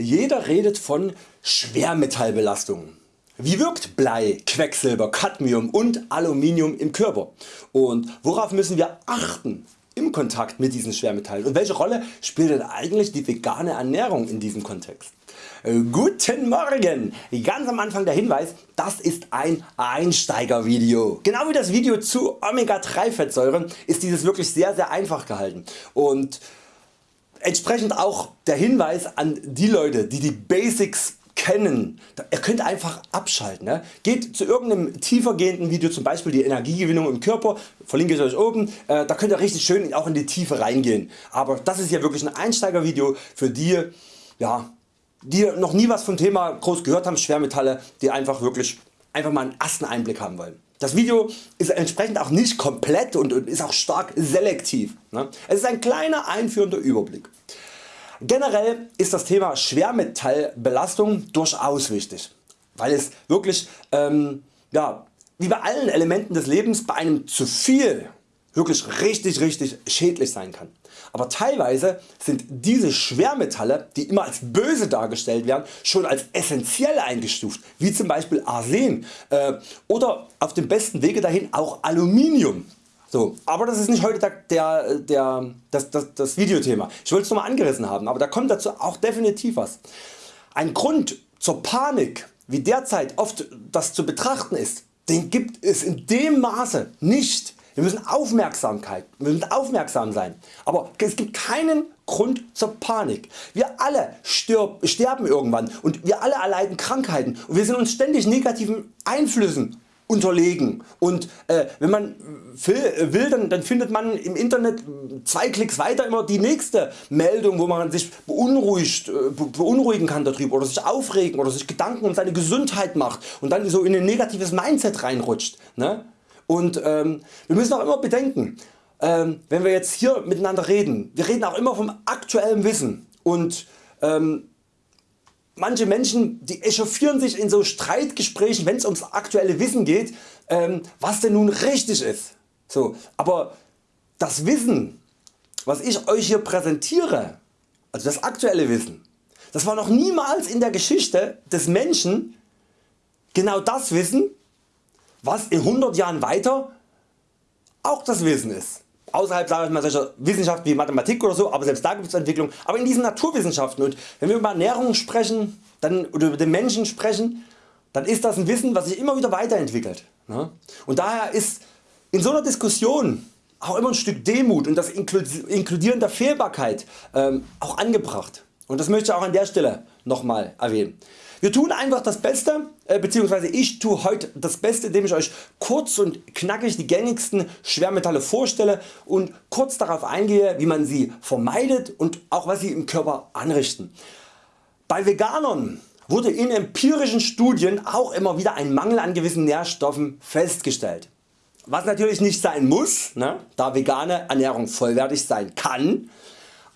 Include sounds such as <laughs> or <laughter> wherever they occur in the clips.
Jeder redet von Schwermetallbelastung. Wie wirkt Blei, Quecksilber, Cadmium und Aluminium im Körper und worauf müssen wir achten im Kontakt mit diesen Schwermetallen und welche Rolle spielt denn eigentlich die vegane Ernährung in diesem Kontext? Äh, guten Morgen! Ganz am Anfang der Hinweis, das ist ein Einsteigervideo. Genau wie das Video zu Omega 3 Fettsäuren ist dieses wirklich sehr sehr einfach gehalten und Entsprechend auch der Hinweis an die Leute die die Basics kennen. Ihr könnt einfach abschalten. Ne? Geht zu irgendeinem tiefergehenden Video, zum Beispiel die Energiegewinnung im Körper, verlinke ich Euch oben, äh, da könnt ihr richtig schön auch in die Tiefe reingehen. Aber das ist hier wirklich ein Einsteigervideo für die, ja, die noch nie was vom Thema groß gehört haben, Schwermetalle, die einfach wirklich einfach mal einen ersten Einblick haben wollen. Das Video ist entsprechend auch nicht komplett und ist auch stark selektiv. Ne? Es ist ein kleiner einführender Überblick. Generell ist das Thema Schwermetallbelastung durchaus wichtig, weil es wirklich ähm, ja, wie bei allen Elementen des Lebens bei einem zu viel wirklich richtig richtig schädlich sein kann. Aber teilweise sind diese Schwermetalle die immer als böse dargestellt werden schon als essentiell eingestuft wie zum Beispiel Arsen äh, oder auf dem besten Wege dahin auch Aluminium. So, aber das ist nicht heute der, der, der, das, das, das Videothema. Ich wollte es nur mal angerissen haben, aber da kommt dazu auch definitiv was. Ein Grund zur Panik wie derzeit oft das zu betrachten ist, den gibt es in dem Maße nicht wir müssen Aufmerksamkeit, wir müssen aufmerksam sein, aber es gibt keinen Grund zur Panik. Wir alle stirb, sterben irgendwann und wir alle erleiden Krankheiten und wir sind uns ständig negativen Einflüssen unterlegen und äh, wenn man will dann, dann, findet man im Internet zwei Klicks weiter immer die nächste Meldung wo man sich beunruhigt, äh, beunruhigen kann darüber oder sich aufregen oder sich Gedanken um seine Gesundheit macht und dann so in ein negatives Mindset reinrutscht. Ne? Und ähm, wir müssen auch immer bedenken, ähm, wenn wir jetzt hier miteinander reden, wir reden auch immer vom aktuellen Wissen und ähm, manche Menschen die echauffieren sich in so Streitgesprächen wenn es ums aktuelle Wissen geht, ähm, was denn nun richtig ist. So, aber das Wissen was ich Euch hier präsentiere, also das aktuelle Wissen, das war noch niemals in der Geschichte des Menschen genau das Wissen was in 100 Jahren weiter auch das Wissen ist. Außerhalb sage ich mal solcher Wissenschaften wie Mathematik oder so, aber selbst da gibt es Entwicklung. Aber in diesen Naturwissenschaften und wenn wir über Ernährung sprechen dann, oder über den Menschen sprechen, dann ist das ein Wissen was sich immer wieder weiterentwickelt. Ne? Und daher ist in so einer Diskussion auch immer ein Stück Demut und das Inkludieren der Fehlbarkeit ähm, auch angebracht. Und das möchte ich auch an der Stelle nochmal erwähnen. Wir tun einfach das Beste äh, bzw. ich tue heute das Beste indem ich Euch kurz und knackig die gängigsten Schwermetalle vorstelle und kurz darauf eingehe wie man sie vermeidet und auch was sie im Körper anrichten. Bei Veganern wurde in empirischen Studien auch immer wieder ein Mangel an gewissen Nährstoffen festgestellt. Was natürlich nicht sein muss, ne, da vegane Ernährung vollwertig sein kann,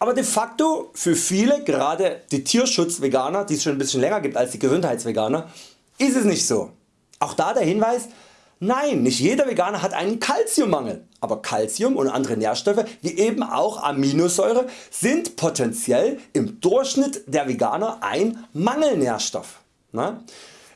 aber de facto für viele, gerade die Tierschutzveganer, die es schon ein bisschen länger gibt als die Gesundheitsveganer, ist es nicht so. Auch da der Hinweis, nein nicht jeder Veganer hat einen Calciummangel, aber Calcium und andere Nährstoffe wie eben auch Aminosäure sind potenziell im Durchschnitt der Veganer ein Mangelnährstoff.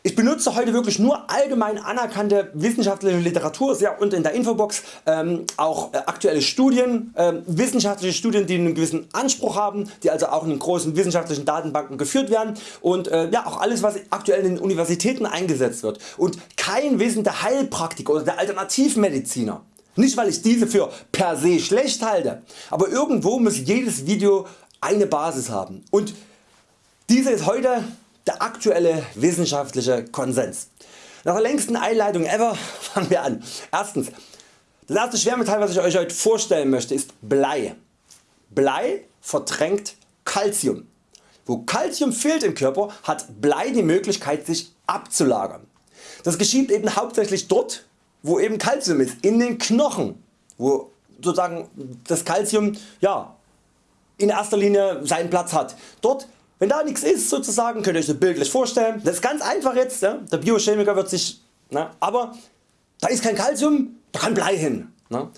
Ich benutze heute wirklich nur allgemein anerkannte wissenschaftliche Literatur ja, und in der Infobox ähm, auch äh, aktuelle Studien, äh, wissenschaftliche Studien die einen gewissen Anspruch haben, die also auch in großen wissenschaftlichen Datenbanken geführt werden und äh, ja, auch alles was aktuell in den Universitäten eingesetzt wird und kein Wissen der Heilpraktiker oder der Alternativmediziner. Nicht weil ich diese für per se schlecht halte, aber irgendwo muss jedes Video eine Basis haben und diese ist heute der aktuelle wissenschaftliche Konsens. Nach der längsten Einleitung ever <laughs> fangen wir an. Erstens, das erste Schwermetall was ich Euch heute vorstellen möchte ist Blei. Blei verdrängt Calcium. Wo Calcium fehlt im Körper hat Blei die Möglichkeit sich abzulagern. Das geschieht eben hauptsächlich dort wo eben Calcium ist, in den Knochen, wo sozusagen das Calcium ja, in erster Linie seinen Platz hat. Dort wenn da nichts ist sozusagen, könnt ihr euch das bildlich vorstellen. Das ist ganz einfach jetzt, ja? der Biochemiker wird sich, na, aber da ist kein Calcium, da kann Blei hin. Na.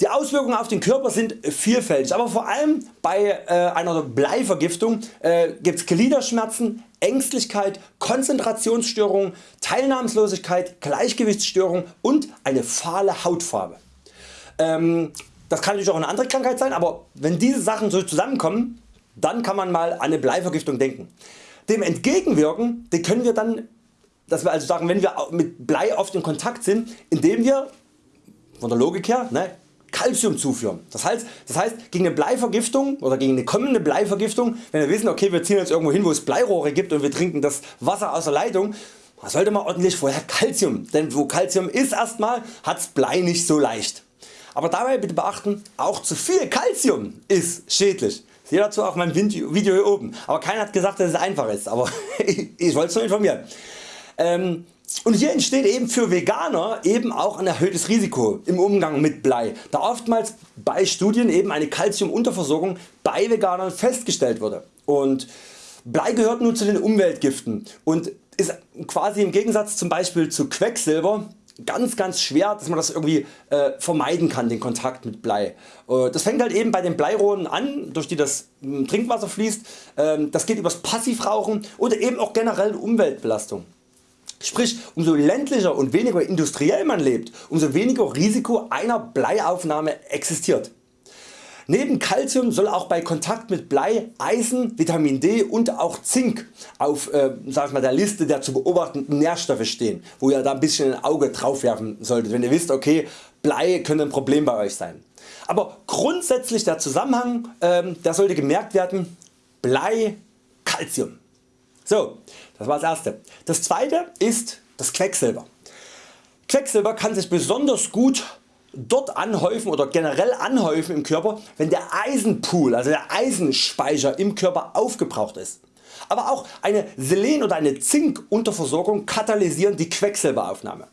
Die Auswirkungen auf den Körper sind vielfältig, aber vor allem bei äh, einer Bleivergiftung äh, gibt es Gliederschmerzen, Ängstlichkeit, Konzentrationsstörungen, Teilnahmslosigkeit, Gleichgewichtsstörungen und eine fahle Hautfarbe. Ähm, das kann natürlich auch eine andere Krankheit sein, aber wenn diese Sachen so zusammenkommen, dann kann man mal an eine Bleivergiftung denken. Dem entgegenwirken die können wir dann, dass wir also sagen, wenn wir mit Blei oft in Kontakt sind, indem wir von der Logik her ne, Calcium zuführen. Das heißt, das heißt gegen eine Bleivergiftung oder gegen eine kommende Bleivergiftung, wenn wir wissen okay wir ziehen jetzt irgendwo hin wo es Bleirohre gibt und wir trinken das Wasser aus der Leitung, sollte man ordentlich vorher Calcium, denn wo Calcium ist erstmal hat's Blei nicht so leicht. Aber dabei bitte beachten, auch zu viel Calcium ist schädlich. Seht dazu auch mein Video hier oben. Aber keiner hat gesagt dass es einfach ist, aber <laughs> ich wollte es nur informieren. Ähm, und hier entsteht eben für Veganer eben auch ein erhöhtes Risiko im Umgang mit Blei, da oftmals bei Studien eben eine Calciumunterversorgung bei Veganern festgestellt wurde. Und Blei gehört nun zu den Umweltgiften und ist quasi im Gegensatz zum Beispiel zu Quecksilber ganz ganz schwer dass man das irgendwie äh, vermeiden kann den Kontakt mit Blei. Äh, das fängt halt eben bei den Bleirohren an durch die das hm, Trinkwasser fließt, äh, das geht übers Passivrauchen oder eben auch generell Umweltbelastung. Sprich umso ländlicher und weniger industriell man lebt, umso weniger Risiko einer Bleiaufnahme existiert. Neben Calcium soll auch bei Kontakt mit Blei Eisen, Vitamin D und auch Zink auf äh, sag mal, der Liste der zu beobachtenden Nährstoffe stehen, wo ihr da ein bisschen ein Auge drauf werfen solltet, wenn ihr wisst okay Blei könnte ein Problem bei Euch sein. Aber grundsätzlich der Zusammenhang ähm, der sollte gemerkt werden Blei, Calcium. So, das war das erste. Das zweite ist das Quecksilber. Quecksilber kann sich besonders gut dort anhäufen oder generell anhäufen im Körper wenn der Eisenpool also der Eisenspeicher im Körper aufgebraucht ist. Aber auch eine Selen oder eine Zink Unterversorgung katalysieren die Quecksilberaufnahme.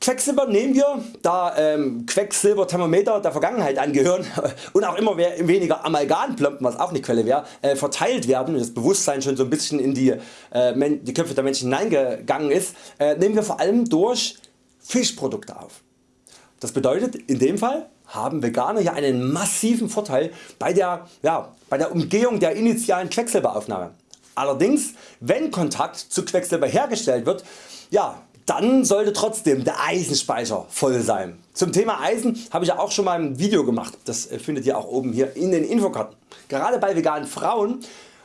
Quecksilber nehmen wir, da ähm, Quecksilberthermometer der Vergangenheit angehören <laughs> und auch immer weniger Amalgamplomben, was auch eine Quelle wäre, äh, verteilt werden und das Bewusstsein schon so ein bisschen in die, äh, die Köpfe der Menschen hineingegangen ist, äh, nehmen wir vor allem durch Fischprodukte auf. Das bedeutet in dem Fall haben Veganer hier einen massiven Vorteil bei der, ja, bei der Umgehung der initialen Quecksilberaufnahme. Allerdings wenn Kontakt zu Quecksilber hergestellt wird, ja, dann sollte trotzdem der Eisenspeicher voll sein. Zum Thema Eisen habe ich ja auch schon mal ein Video gemacht, das findet ihr auch oben hier in den Infokarten. Gerade bei veganen Frauen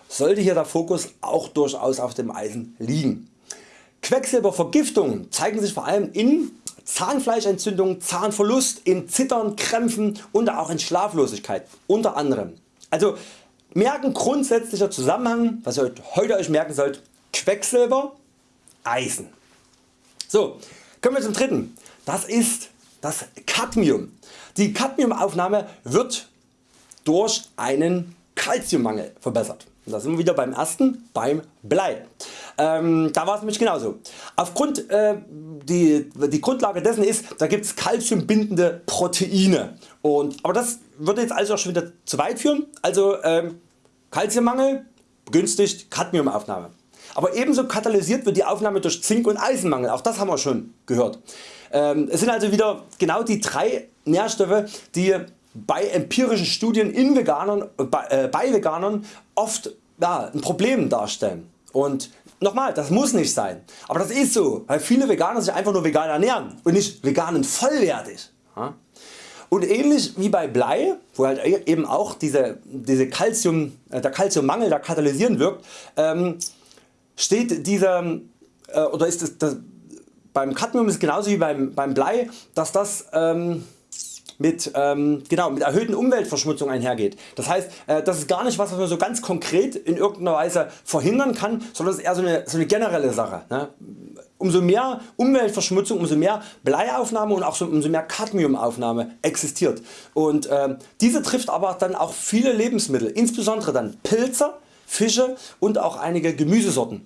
sollte hier der Fokus auch durchaus auf dem Eisen liegen. Quecksilbervergiftungen zeigen sich vor allem in Zahnfleischentzündung, Zahnverlust, in Zittern, Krämpfen und auch in Schlaflosigkeit unter anderem. Also merken grundsätzlicher Zusammenhang, was ihr heute Euch merken sollt, Quecksilber, Eisen. So, kommen wir zum dritten. Das ist das Cadmium. Die Cadmiumaufnahme wird durch einen Calciummangel verbessert. Da sind wir wieder beim ersten, beim Blei. Ähm, da war es nämlich genauso. Aufgrund äh, die, die Grundlage dessen ist, da gibt es calciumbindende Proteine. Und, aber das würde jetzt also auch schon wieder zu weit führen. Also ähm, Calciummangel begünstigt Cadmiumaufnahme. Aber ebenso katalysiert wird die Aufnahme durch Zink und Eisenmangel, auch das haben wir schon gehört. Ähm, es sind also wieder genau die drei Nährstoffe die bei empirischen Studien in Veganern, bei, äh, bei Veganern oft ja, ein Problem darstellen. Und nochmal, das muss nicht sein, aber das ist so, weil viele Veganer sich einfach nur vegan ernähren und nicht veganen vollwertig. Und ähnlich wie bei Blei, wo halt e-, eben auch diese, diese Calcium, äh, der Calciummangel da katalysieren wirkt, ähm, steht dieser äh, oder ist das, das, beim Cadmium ist genauso wie beim, beim Blei, dass das ähm, mit, ähm, genau, mit erhöhten Umweltverschmutzung einhergeht. Das heißt äh, das ist gar nicht was, was man so ganz konkret in irgendeiner Weise verhindern kann, sondern es ist eher so eine, so eine generelle Sache. Ne? Umso mehr Umweltverschmutzung, umso mehr Bleiaufnahme und auch so, umso mehr Cadmiumaufnahme existiert. Und äh, diese trifft aber dann auch viele Lebensmittel, insbesondere dann Pilze, Fische und auch einige Gemüsesorten.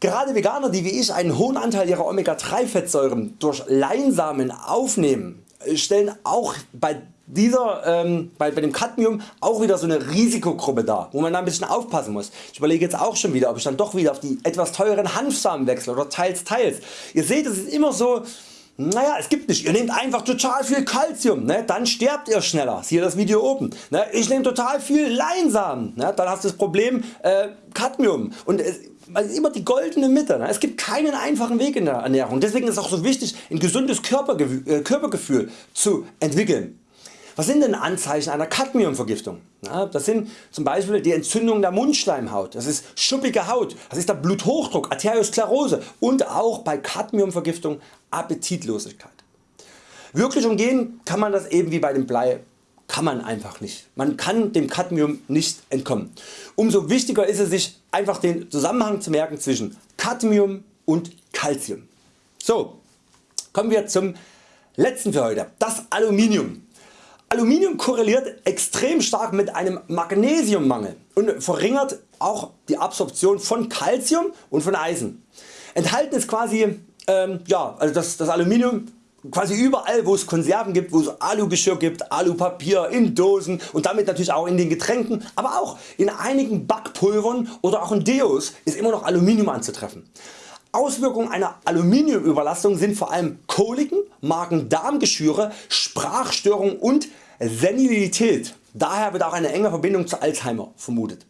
Gerade Veganer die wie ich einen hohen Anteil ihrer Omega 3 Fettsäuren durch Leinsamen aufnehmen stellen auch bei dieser, ähm, bei, bei, dem Cadmium auch wieder so eine Risikogruppe dar, wo man da ein bisschen aufpassen muss. Ich überlege jetzt auch schon wieder, ob ich dann doch wieder auf die etwas teuren Hanfsamen wechsle oder teils teils. Ihr seht es ist immer so, naja es gibt nicht, ihr nehmt einfach total viel Calcium, ne? dann sterbt ihr schneller, siehe das Video oben. Ne? Ich nehme total viel Leinsamen, ne? dann hast du das Problem äh, Cadmium und es, also immer die goldene Mitte. Ne? Es gibt keinen einfachen Weg in der Ernährung. Deswegen ist es auch so wichtig ein gesundes Körpergefühl, äh, Körpergefühl zu entwickeln. Was sind denn Anzeichen einer Cadmiumvergiftung? Das sind zum Beispiel die Entzündung der Mundschleimhaut, das ist schuppige Haut, das ist der Bluthochdruck, Arteriosklerose und auch bei Cadmiumvergiftung Appetitlosigkeit. Wirklich umgehen kann man das eben wie bei dem Blei kann man einfach nicht. Man kann dem Cadmium nicht entkommen. Umso wichtiger ist es sich einfach den Zusammenhang zu merken zwischen Cadmium und Calcium. So, kommen wir zum letzten für heute, das Aluminium. Aluminium korreliert extrem stark mit einem Magnesiummangel und verringert auch die Absorption von Calcium und von Eisen. Enthalten ist quasi ähm, ja, also das, das Aluminium quasi überall wo es Konserven gibt, wo es Alugeschirr gibt, Alupapier, in Dosen und damit natürlich auch in den Getränken, aber auch in einigen Backpulvern oder auch in Deos ist immer noch Aluminium anzutreffen. Auswirkungen einer Aluminiumüberlastung sind vor allem Koliken, Magen-Darm-Geschwüre, Sprachstörungen und Senilität. Daher wird auch eine enge Verbindung zu Alzheimer vermutet.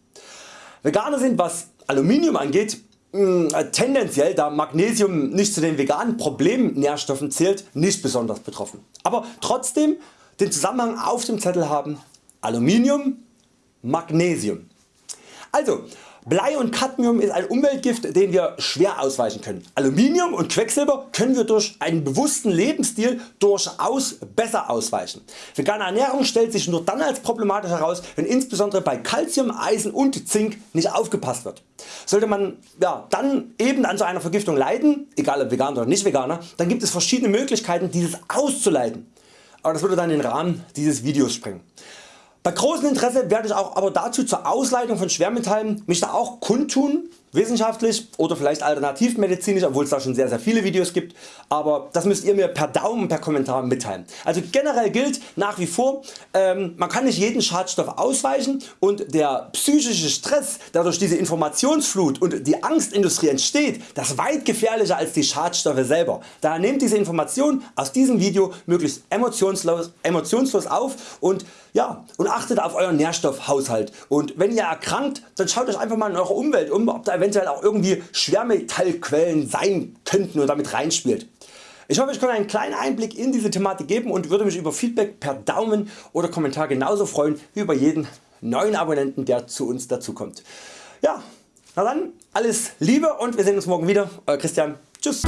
Veganer sind was Aluminium angeht tendenziell da Magnesium nicht zu den veganen Problemnährstoffen zählt nicht besonders betroffen. Aber trotzdem den Zusammenhang auf dem Zettel haben Aluminium, Magnesium. Also Blei und Cadmium ist ein Umweltgift den wir schwer ausweichen können. Aluminium und Quecksilber können wir durch einen bewussten Lebensstil durchaus besser ausweichen. Vegane Ernährung stellt sich nur dann als problematisch heraus wenn insbesondere bei Calcium, Eisen und Zink nicht aufgepasst wird. Sollte man ja, dann eben an so einer Vergiftung leiden, egal ob Veganer oder nicht Veganer, dann gibt es verschiedene Möglichkeiten dieses auszuleiten. Aber das würde dann den Rahmen dieses Videos sprengen. Bei großem Interesse werde ich auch aber dazu zur Ausleitung von Schwermetallen mich da auch kundtun, wissenschaftlich oder vielleicht alternativmedizinisch, obwohl es da schon sehr sehr viele Videos gibt, aber das müsst ihr mir per Daumen per Kommentar mitteilen. Also generell gilt nach wie vor, ähm, man kann nicht jeden Schadstoff ausweichen und der psychische Stress der durch diese Informationsflut und die Angstindustrie entsteht, das ist weit gefährlicher als die Schadstoffe selber. Daher nehmt diese Information aus diesem Video möglichst emotionslos, emotionslos auf und ja, und achtet auf Euren Nährstoffhaushalt und wenn ihr erkrankt, dann schaut Euch einfach mal in eurer Umwelt um, ob da eventuell auch irgendwie Schwermetallquellen sein könnten und damit reinspielt. Ich hoffe ich konnte einen kleinen Einblick in diese Thematik geben und würde mich über Feedback per Daumen oder Kommentar genauso freuen wie über jeden neuen Abonnenten der zu uns dazukommt. Ja, na dann alles Liebe und wir sehen uns morgen wieder. Euer Christian. Tschüss.